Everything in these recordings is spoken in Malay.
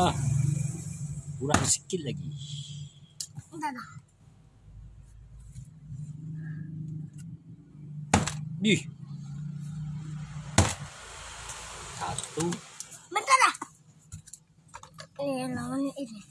dah. Kurang sikit lagi. Dah dah. Di. Satu. Bentar dah. Eh, lawan ini.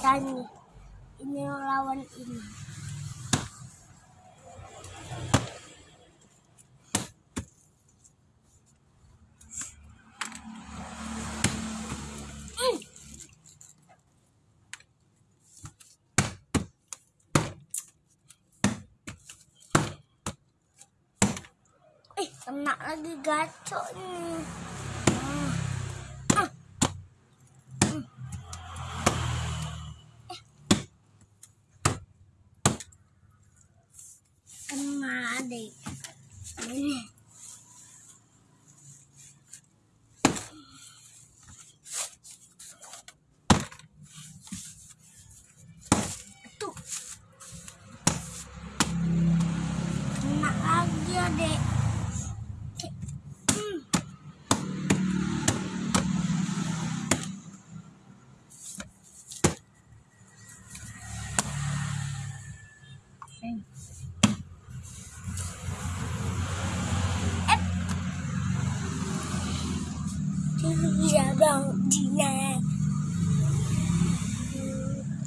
Nih. Ini lawan ini. Hmm. Eh, kena lagi gacok nih.